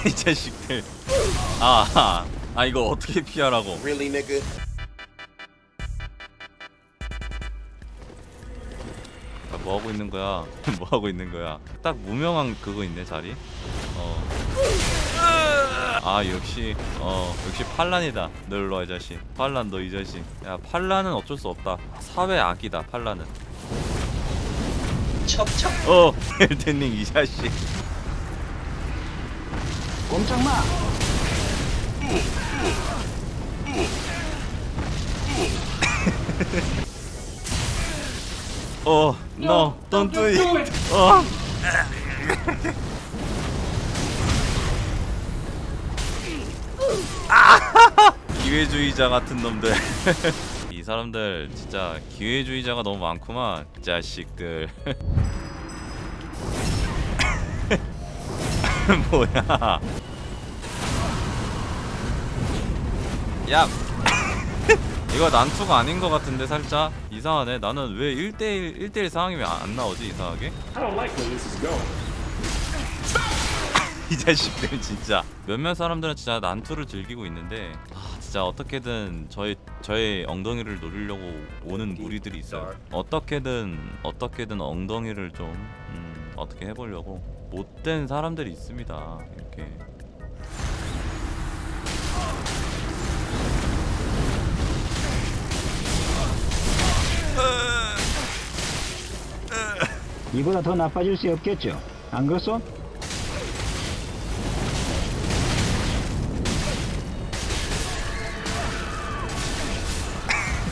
이 자식들. 아, 아, 아 이거 어떻게 피하라고. Really, nigga? 아, 뭐 하고 있는 거야? 뭐 하고 있는 거야? 딱 무명한 그거 있네 자리? 어 아 역시 어 역시 팔란이다. 너 일로 와이 자식. 팔란 너 이 자식. 야 팔란은 어쩔 수 없다. 사회 악이다 팔란은. 척척. 어 헬테닝 이 자식 꼼짝 마. 어, no, don't do it. 어. 아! 기회주의자 같은 놈들. 이 사람들 진짜 기회주의자가 너무 많구만. 이 자식들. 뭐야? 야, 이거 난투가 아닌 것 같은데 살짝? 이상하네. 나는 왜 1대1 1대1 상황이 왜 안 나오지 이상하게. 이 자식들 진짜. 몇몇 사람들은 진짜 난투를 즐기고 있는데 아 진짜 어떻게든 저희 저의 엉덩이를 노리려고 오는 무리들이 있어요. 어떻게든 어떻게든 엉덩이를 좀 음, 어떻게 해보려고 못된 사람들이 있습니다 이렇게 이보다 더 나빠질 수 없겠죠. 안 그렇소?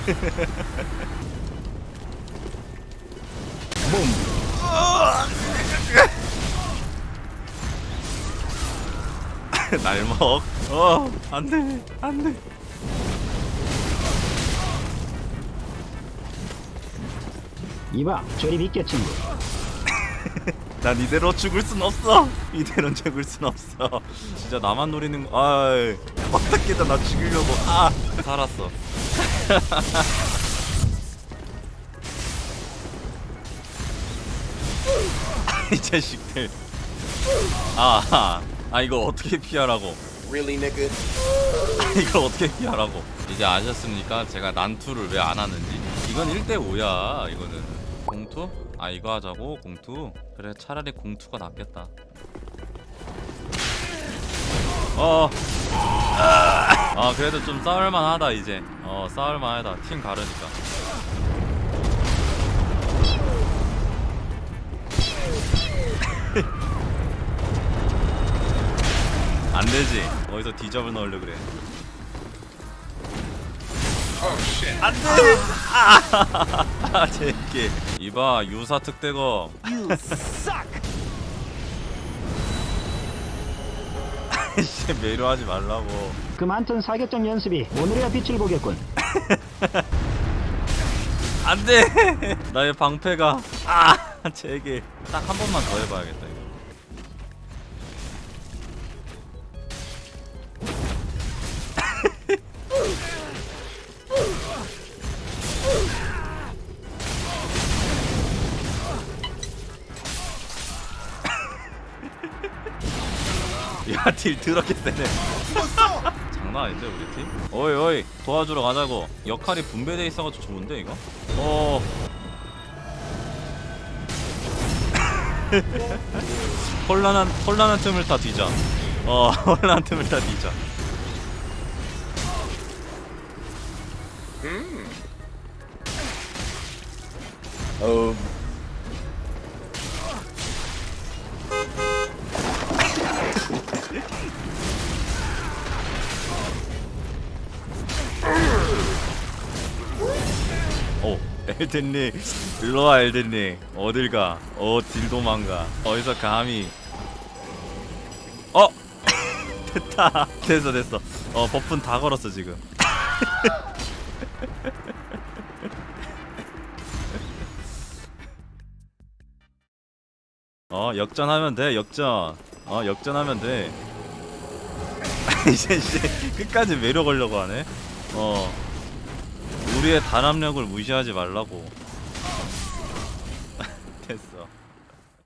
날먹 어 안돼 안돼 이봐, 저리 비켜 친구. 난 이대로 죽을 순 없어. 이대로 죽을 순 없어. 진짜 나만 노리는 거. 아, 어떻게든 나 죽이려고. 아, 살았어. 이 자식들. 아, 아, 아 이거 어떻게 피하라고? Really, nigga? 이걸 어떻게 피하라고? 이제 아셨습니까? 제가 난투를 왜 안 하는지. 이건 1대 5야. 이거는 공투? 아 이거 하자고 공투. 그래 차라리 공투가 낫겠다. 어. 아 그래도 좀 싸울만하다 이제. 어 싸울만하다. 팀 가르니까. 안 되지. 어디서 디접을 넣으려 그래. 안 돼. 아, 제게. 이봐 유사 특대검. You suck. 씨 매료하지 말라고. 그 많던 사격장 연습이 오늘이야 빛을 보겠군. 안 돼. 나의 방패가. 아, 제게. 딱 한 번만 더 해봐야겠다 야, 딜 더럽게 세네. 장난 아닌데 우리 팀? 어이 어이 도와주러 가자고. 역할이 분배돼 있어가지고 좋은데 이거? 어. 혼란한 혼란한 틈을 다 뒤져. 어 혼란한 틈을 다 뒤져. Um. 오 엘든님 일로와 엘든님 어딜 가? 어 딜 도망가? 어디서 감히? 어 됐다 됐어 됐어. 어 버프는 다 걸었어 지금. 어 역전하면 돼 역전 어 역전하면 돼 이제 이제 끝까지 매려 걸려고 하네 어 우리의 단합력을 무시하지 말라고. 됐어